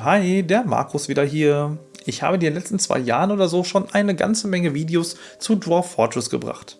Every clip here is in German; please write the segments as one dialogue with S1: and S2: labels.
S1: Hi, der Markus wieder hier. Ich habe dir in den letzten zwei Jahren oder so schon eine ganze Menge Videos zu Dwarf Fortress gebracht.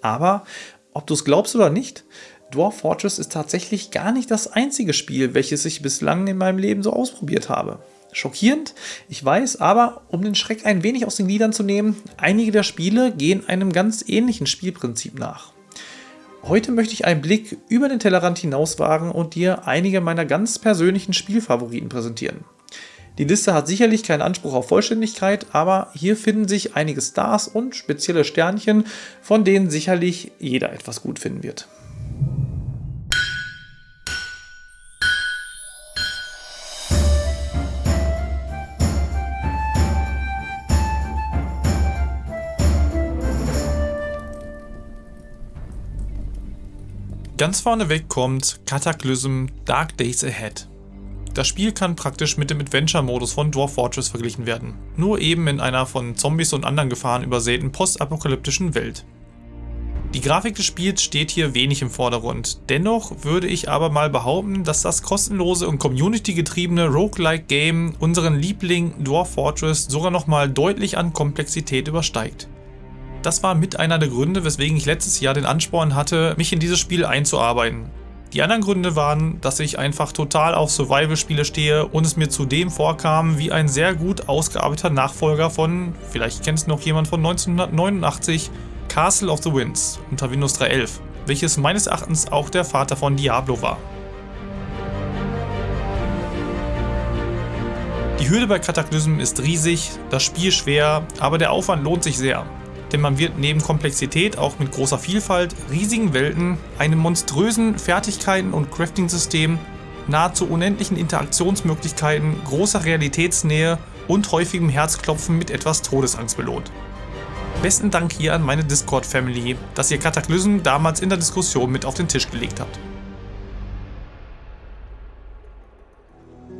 S1: Aber, ob du es glaubst oder nicht, Dwarf Fortress ist tatsächlich gar nicht das einzige Spiel, welches ich bislang in meinem Leben so ausprobiert habe. Schockierend, ich weiß, aber um den Schreck ein wenig aus den Gliedern zu nehmen, einige der Spiele gehen einem ganz ähnlichen Spielprinzip nach. Heute möchte ich einen Blick über den Tellerrand hinaus wagen und dir einige meiner ganz persönlichen Spielfavoriten präsentieren. Die Liste hat sicherlich keinen Anspruch auf Vollständigkeit, aber hier finden sich einige Stars und spezielle Sternchen, von denen sicherlich jeder etwas gut finden wird. Ganz vorneweg kommt Cataclysm Dark Days Ahead. Das Spiel kann praktisch mit dem Adventure-Modus von Dwarf Fortress verglichen werden, nur eben in einer von Zombies und anderen Gefahren übersäten postapokalyptischen Welt. Die Grafik des Spiels steht hier wenig im Vordergrund, dennoch würde ich aber mal behaupten, dass das kostenlose und community-getriebene Roguelike-Game unseren Liebling Dwarf Fortress sogar nochmal deutlich an Komplexität übersteigt. Das war mit einer der Gründe, weswegen ich letztes Jahr den Ansporn hatte, mich in dieses Spiel einzuarbeiten. Die anderen Gründe waren, dass ich einfach total auf Survival-Spiele stehe und es mir zudem vorkam wie ein sehr gut ausgearbeiteter Nachfolger von, vielleicht kennt es noch jemand von 1989, Castle of the Winds unter Windows 3.11, welches meines Erachtens auch der Vater von Diablo war. Die Hürde bei Cataclysm ist riesig, das Spiel schwer, aber der Aufwand lohnt sich sehr denn man wird neben Komplexität auch mit großer Vielfalt, riesigen Welten, einem monströsen Fertigkeiten- und Crafting-System, nahezu unendlichen Interaktionsmöglichkeiten, großer Realitätsnähe und häufigem Herzklopfen mit etwas Todesangst belohnt. Besten Dank hier an meine Discord-Family, dass ihr Kataklysm damals in der Diskussion mit auf den Tisch gelegt habt.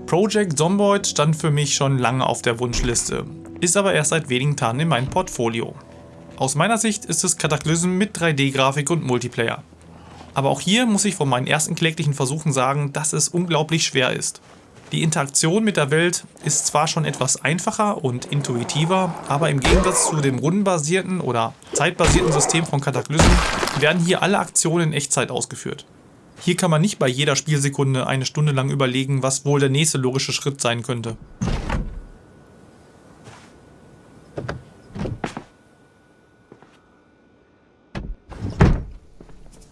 S1: Project Zomboid stand für mich schon lange auf der Wunschliste, ist aber erst seit wenigen Tagen in meinem Portfolio. Aus meiner Sicht ist es Cataclysm mit 3D-Grafik und Multiplayer. Aber auch hier muss ich von meinen ersten kläglichen Versuchen sagen, dass es unglaublich schwer ist. Die Interaktion mit der Welt ist zwar schon etwas einfacher und intuitiver, aber im Gegensatz zu dem rundenbasierten oder zeitbasierten System von Cataclysm werden hier alle Aktionen in Echtzeit ausgeführt. Hier kann man nicht bei jeder Spielsekunde eine Stunde lang überlegen, was wohl der nächste logische Schritt sein könnte.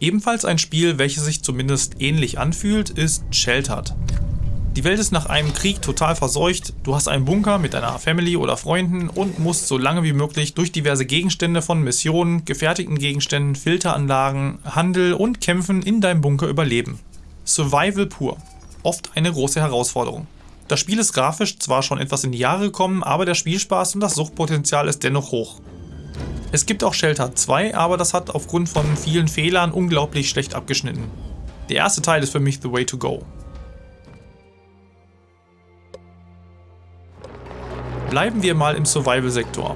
S1: Ebenfalls ein Spiel, welches sich zumindest ähnlich anfühlt, ist Sheltered. Die Welt ist nach einem Krieg total verseucht, du hast einen Bunker mit deiner Family oder Freunden und musst so lange wie möglich durch diverse Gegenstände von Missionen, gefertigten Gegenständen, Filteranlagen, Handel und Kämpfen in deinem Bunker überleben. Survival pur. Oft eine große Herausforderung. Das Spiel ist grafisch zwar schon etwas in die Jahre gekommen, aber der Spielspaß und das Suchtpotenzial ist dennoch hoch. Es gibt auch Shelter 2, aber das hat aufgrund von vielen Fehlern unglaublich schlecht abgeschnitten. Der erste Teil ist für mich the way to go. Bleiben wir mal im Survival-Sektor.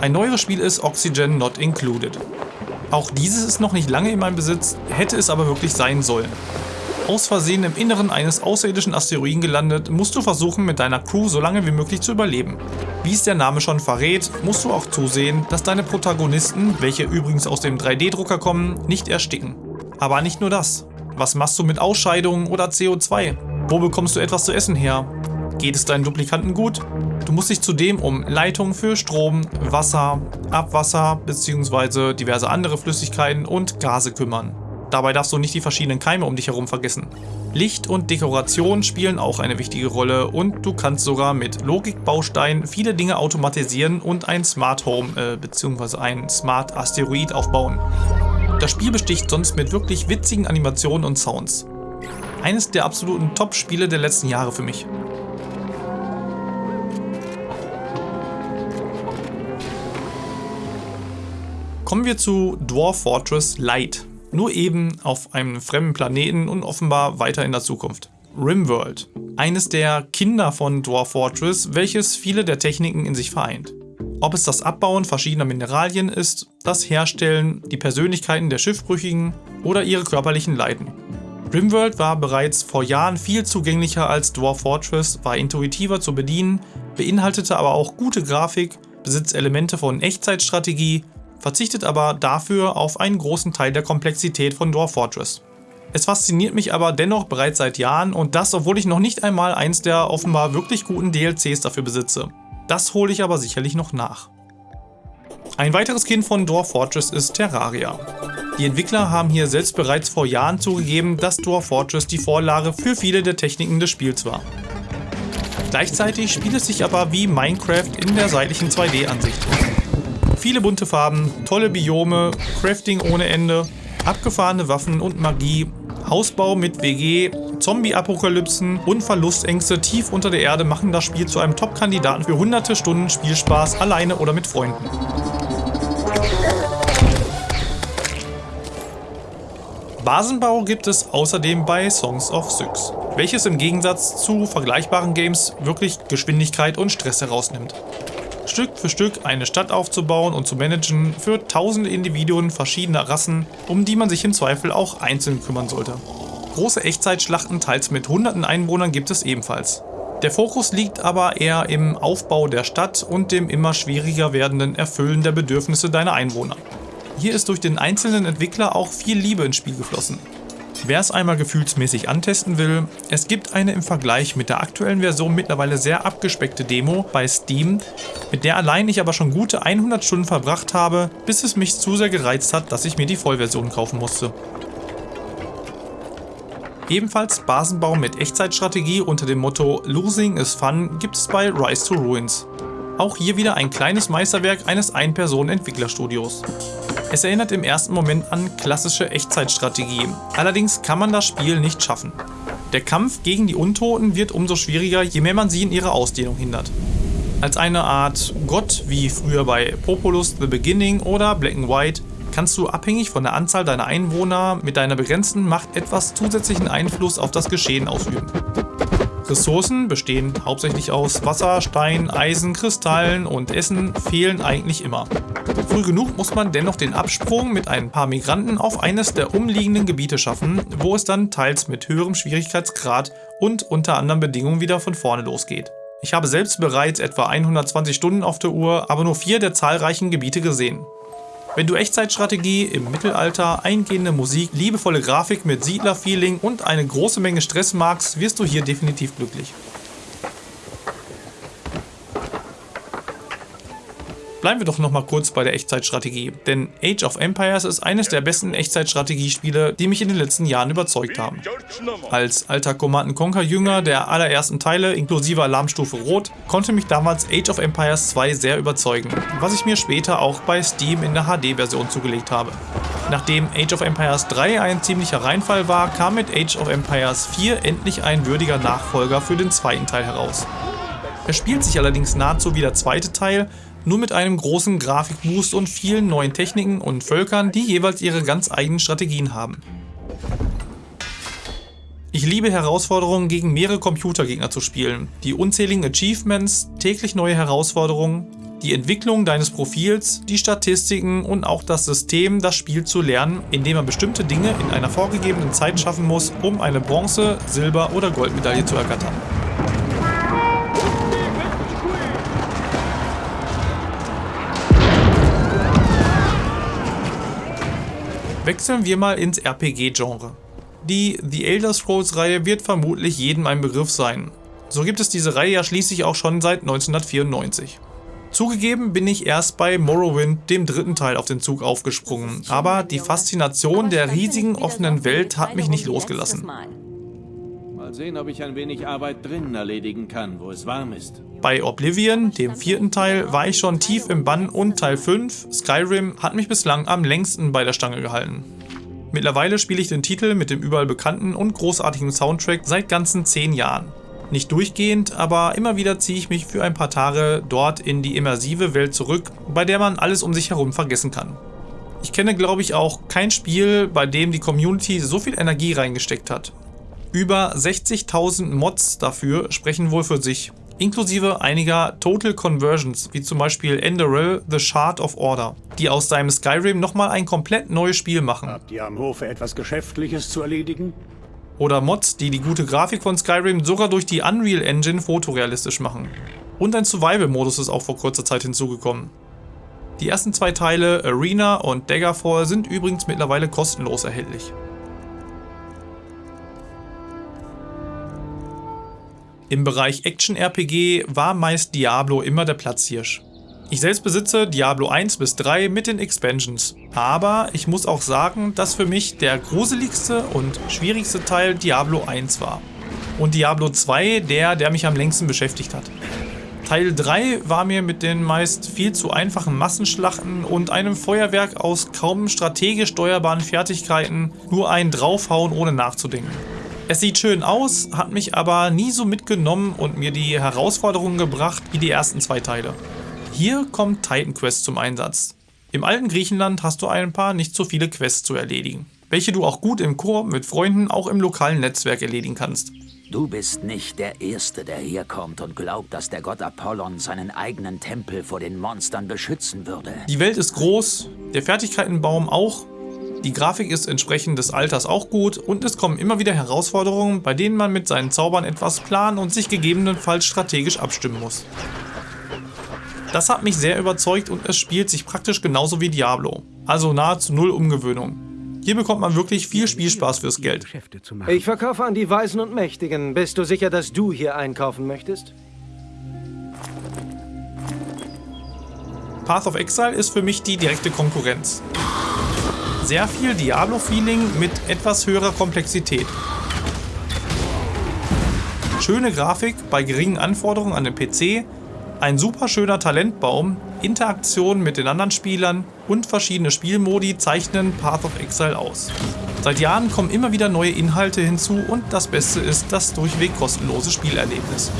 S1: Ein neueres Spiel ist Oxygen Not Included. Auch dieses ist noch nicht lange in meinem Besitz, hätte es aber wirklich sein sollen. Aus Versehen im Inneren eines außerirdischen Asteroiden gelandet, musst du versuchen mit deiner Crew so lange wie möglich zu überleben. Wie es der Name schon verrät, musst du auch zusehen, dass deine Protagonisten, welche übrigens aus dem 3D-Drucker kommen, nicht ersticken. Aber nicht nur das. Was machst du mit Ausscheidungen oder CO2? Wo bekommst du etwas zu essen her? Geht es deinen Duplikanten gut? Du musst dich zudem um Leitungen für Strom, Wasser, Abwasser bzw. diverse andere Flüssigkeiten und Gase kümmern. Dabei darfst du nicht die verschiedenen Keime um dich herum vergessen. Licht und Dekoration spielen auch eine wichtige Rolle und du kannst sogar mit Logikbausteinen viele Dinge automatisieren und ein Smart Home äh, bzw. ein Smart Asteroid aufbauen. Das Spiel besticht sonst mit wirklich witzigen Animationen und Sounds. Eines der absoluten Top-Spiele der letzten Jahre für mich. Kommen wir zu Dwarf Fortress Light nur eben auf einem fremden Planeten und offenbar weiter in der Zukunft. Rimworld, eines der Kinder von Dwarf Fortress, welches viele der Techniken in sich vereint. Ob es das Abbauen verschiedener Mineralien ist, das Herstellen, die Persönlichkeiten der Schiffbrüchigen oder ihre körperlichen Leiden. RimWorld war bereits vor Jahren viel zugänglicher als Dwarf Fortress, war intuitiver zu bedienen, beinhaltete aber auch gute Grafik, besitzt Elemente von Echtzeitstrategie, verzichtet aber dafür auf einen großen Teil der Komplexität von Dwarf Fortress. Es fasziniert mich aber dennoch bereits seit Jahren und das, obwohl ich noch nicht einmal eins der offenbar wirklich guten DLCs dafür besitze. Das hole ich aber sicherlich noch nach. Ein weiteres Kind von Dwarf Fortress ist Terraria. Die Entwickler haben hier selbst bereits vor Jahren zugegeben, dass Dwarf Fortress die Vorlage für viele der Techniken des Spiels war. Gleichzeitig spielt es sich aber wie Minecraft in der seitlichen 2D-Ansicht. Viele bunte Farben, tolle Biome, Crafting ohne Ende, abgefahrene Waffen und Magie, Hausbau mit WG, Zombie-Apokalypsen und Verlustängste tief unter der Erde machen das Spiel zu einem Top-Kandidaten für hunderte Stunden Spielspaß alleine oder mit Freunden. Basenbau gibt es außerdem bei Songs of Syx, welches im Gegensatz zu vergleichbaren Games wirklich Geschwindigkeit und Stress herausnimmt. Stück für Stück eine Stadt aufzubauen und zu managen für tausende Individuen verschiedener Rassen, um die man sich im Zweifel auch einzeln kümmern sollte. Große Echtzeitschlachten teils mit hunderten Einwohnern gibt es ebenfalls. Der Fokus liegt aber eher im Aufbau der Stadt und dem immer schwieriger werdenden Erfüllen der Bedürfnisse deiner Einwohner. Hier ist durch den einzelnen Entwickler auch viel Liebe ins Spiel geflossen. Wer es einmal gefühlsmäßig antesten will, es gibt eine im Vergleich mit der aktuellen Version mittlerweile sehr abgespeckte Demo bei Steam, mit der allein ich aber schon gute 100 Stunden verbracht habe, bis es mich zu sehr gereizt hat, dass ich mir die Vollversion kaufen musste. Ebenfalls Basenbau mit Echtzeitstrategie unter dem Motto Losing is Fun gibt es bei Rise to Ruins. Auch hier wieder ein kleines Meisterwerk eines Ein-Personen-Entwicklerstudios. Es erinnert im ersten Moment an klassische Echtzeitstrategie, allerdings kann man das Spiel nicht schaffen. Der Kampf gegen die Untoten wird umso schwieriger, je mehr man sie in ihrer Ausdehnung hindert. Als eine Art Gott, wie früher bei Populus The Beginning oder Black and White, kannst du abhängig von der Anzahl deiner Einwohner mit deiner begrenzten Macht etwas zusätzlichen Einfluss auf das Geschehen ausüben. Ressourcen, bestehend hauptsächlich aus Wasser, Stein, Eisen, Kristallen und Essen, fehlen eigentlich immer. Früh genug muss man dennoch den Absprung mit ein paar Migranten auf eines der umliegenden Gebiete schaffen, wo es dann teils mit höherem Schwierigkeitsgrad und unter anderen Bedingungen wieder von vorne losgeht. Ich habe selbst bereits etwa 120 Stunden auf der Uhr, aber nur vier der zahlreichen Gebiete gesehen. Wenn du Echtzeitstrategie im Mittelalter, eingehende Musik, liebevolle Grafik mit Siedlerfeeling und eine große Menge Stress magst, wirst du hier definitiv glücklich. Bleiben wir doch noch mal kurz bei der Echtzeitstrategie, denn Age of Empires ist eines der besten Echtzeitstrategiespiele, die mich in den letzten Jahren überzeugt haben. Als alter Command Conquer Jünger der allerersten Teile inklusive Alarmstufe Rot konnte mich damals Age of Empires 2 sehr überzeugen, was ich mir später auch bei Steam in der HD-Version zugelegt habe. Nachdem Age of Empires 3 ein ziemlicher Reinfall war, kam mit Age of Empires 4 endlich ein würdiger Nachfolger für den zweiten Teil heraus. Er spielt sich allerdings nahezu wie der zweite Teil, nur mit einem großen Grafikboost und vielen neuen Techniken und Völkern, die jeweils ihre ganz eigenen Strategien haben. Ich liebe Herausforderungen gegen mehrere Computergegner zu spielen, die unzähligen Achievements, täglich neue Herausforderungen, die Entwicklung deines Profils, die Statistiken und auch das System, das Spiel zu lernen, indem man bestimmte Dinge in einer vorgegebenen Zeit schaffen muss, um eine Bronze-, Silber- oder Goldmedaille zu ergattern. Wechseln wir mal ins RPG-Genre. Die The Elder Scrolls-Reihe wird vermutlich jedem ein Begriff sein. So gibt es diese Reihe ja schließlich auch schon seit 1994. Zugegeben bin ich erst bei Morrowind, dem dritten Teil, auf den Zug aufgesprungen, aber die Faszination der riesigen offenen Welt hat mich nicht losgelassen.
S2: Sehen, ob ich ein wenig Arbeit drinnen erledigen kann, wo es warm ist.
S1: Bei Oblivion, dem vierten Teil, war ich schon tief im Bann und Teil 5, Skyrim, hat mich bislang am längsten bei der Stange gehalten. Mittlerweile spiele ich den Titel mit dem überall bekannten und großartigen Soundtrack seit ganzen 10 Jahren. Nicht durchgehend, aber immer wieder ziehe ich mich für ein paar Tage dort in die immersive Welt zurück, bei der man alles um sich herum vergessen kann. Ich kenne glaube ich auch kein Spiel, bei dem die Community so viel Energie reingesteckt hat. Über 60.000 Mods dafür sprechen wohl für sich inklusive einiger Total Conversions, wie zum Beispiel Enderal The Shard of Order, die aus seinem Skyrim nochmal ein komplett neues Spiel machen.
S3: Habt ihr am Hofe etwas Geschäftliches zu erledigen?
S1: Oder Mods, die die gute Grafik von Skyrim sogar durch die Unreal Engine fotorealistisch machen. Und ein Survival-Modus ist auch vor kurzer Zeit hinzugekommen. Die ersten zwei Teile, Arena und Daggerfall, sind übrigens mittlerweile kostenlos erhältlich. Im Bereich Action-RPG war meist Diablo immer der Platzhirsch. Ich selbst besitze Diablo 1 bis 3 mit den Expansions, aber ich muss auch sagen, dass für mich der gruseligste und schwierigste Teil Diablo 1 war. Und Diablo 2 der, der mich am längsten beschäftigt hat. Teil 3 war mir mit den meist viel zu einfachen Massenschlachten und einem Feuerwerk aus kaum strategisch steuerbaren Fertigkeiten nur ein Draufhauen ohne nachzudenken. Es sieht schön aus, hat mich aber nie so mitgenommen und mir die Herausforderungen gebracht wie die ersten zwei Teile. Hier kommt Titan Quest zum Einsatz. Im alten Griechenland hast du ein paar nicht so viele Quests zu erledigen, welche du auch gut im Koop mit Freunden auch im lokalen Netzwerk erledigen kannst.
S3: Du bist nicht der Erste, der herkommt und glaubt, dass der Gott Apollon seinen eigenen Tempel vor den Monstern beschützen würde.
S1: Die Welt ist groß, der Fertigkeitenbaum auch, die Grafik ist entsprechend des Alters auch gut und es kommen immer wieder Herausforderungen, bei denen man mit seinen Zaubern etwas planen und sich gegebenenfalls strategisch abstimmen muss. Das hat mich sehr überzeugt und es spielt sich praktisch genauso wie Diablo, also nahezu null Umgewöhnung. Hier bekommt man wirklich viel Spielspaß fürs Geld.
S4: Ich verkaufe an die Weisen und Mächtigen. Bist du sicher, dass du hier einkaufen möchtest?
S1: Path of Exile ist für mich die direkte Konkurrenz. Sehr viel Diablo-Feeling mit etwas höherer Komplexität. Schöne Grafik bei geringen Anforderungen an den PC, ein super schöner Talentbaum, Interaktion mit den anderen Spielern und verschiedene Spielmodi zeichnen Path of Exile aus. Seit Jahren kommen immer wieder neue Inhalte hinzu und das Beste ist das durchweg kostenlose Spielerlebnis.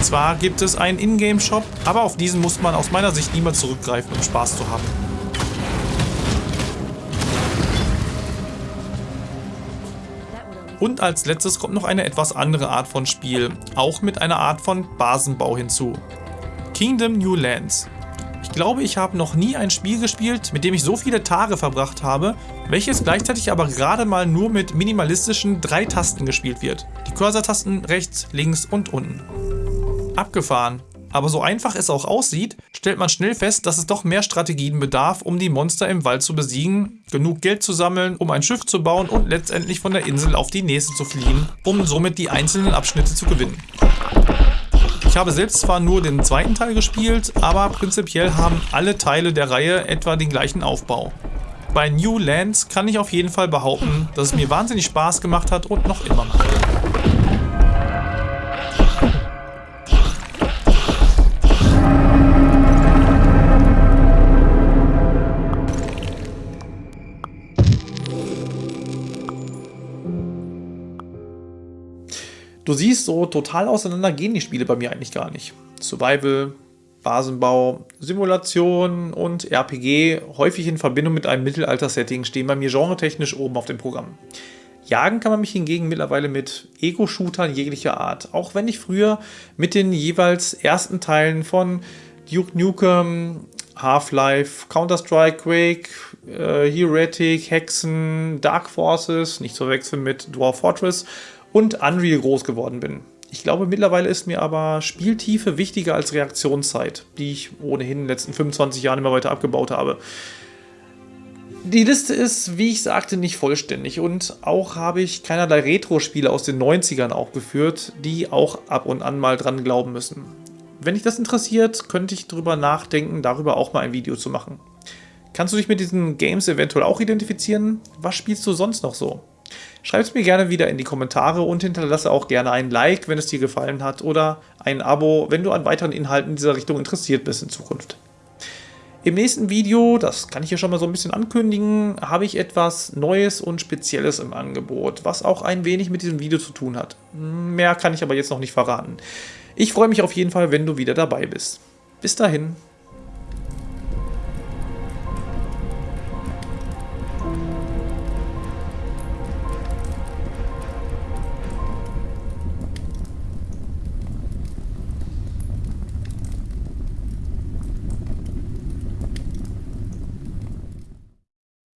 S1: Zwar gibt es einen Ingame-Shop, aber auf diesen muss man aus meiner Sicht niemals zurückgreifen, um Spaß zu haben. Und als letztes kommt noch eine etwas andere Art von Spiel, auch mit einer Art von Basenbau hinzu. Kingdom New Lands. Ich glaube, ich habe noch nie ein Spiel gespielt, mit dem ich so viele Tage verbracht habe, welches gleichzeitig aber gerade mal nur mit minimalistischen drei Tasten gespielt wird. Die Cursor-Tasten rechts, links und unten. Abgefahren. Aber so einfach es auch aussieht, stellt man schnell fest, dass es doch mehr Strategien bedarf, um die Monster im Wald zu besiegen, genug Geld zu sammeln, um ein Schiff zu bauen und letztendlich von der Insel auf die nächste zu fliehen, um somit die einzelnen Abschnitte zu gewinnen. Ich habe selbst zwar nur den zweiten Teil gespielt, aber prinzipiell haben alle Teile der Reihe etwa den gleichen Aufbau. Bei New Lands kann ich auf jeden Fall behaupten, dass es mir wahnsinnig Spaß gemacht hat und noch immer macht. Du siehst, so total auseinander gehen die Spiele bei mir eigentlich gar nicht. Survival, Basenbau, Simulation und RPG, häufig in Verbindung mit einem Mittelalter-Setting, stehen bei mir genretechnisch oben auf dem Programm. Jagen kann man mich hingegen mittlerweile mit Ego-Shootern jeglicher Art. Auch wenn ich früher mit den jeweils ersten Teilen von Duke Nukem, Half-Life, Counter-Strike, Quake, äh, Heretic, Hexen, Dark Forces, nicht zu wechseln mit Dwarf Fortress und Unreal groß geworden bin. Ich glaube, mittlerweile ist mir aber Spieltiefe wichtiger als Reaktionszeit, die ich ohnehin in den letzten 25 Jahren immer weiter abgebaut habe. Die Liste ist, wie ich sagte, nicht vollständig und auch habe ich keinerlei Retro-Spiele aus den 90ern aufgeführt, die auch ab und an mal dran glauben müssen. Wenn dich das interessiert, könnte ich darüber nachdenken, darüber auch mal ein Video zu machen. Kannst du dich mit diesen Games eventuell auch identifizieren? Was spielst du sonst noch so? Schreib es mir gerne wieder in die Kommentare und hinterlasse auch gerne ein Like, wenn es dir gefallen hat oder ein Abo, wenn du an weiteren Inhalten in dieser Richtung interessiert bist in Zukunft. Im nächsten Video, das kann ich hier schon mal so ein bisschen ankündigen, habe ich etwas Neues und Spezielles im Angebot, was auch ein wenig mit diesem Video zu tun hat. Mehr kann ich aber jetzt noch nicht verraten. Ich freue mich auf jeden Fall, wenn du wieder dabei bist. Bis dahin.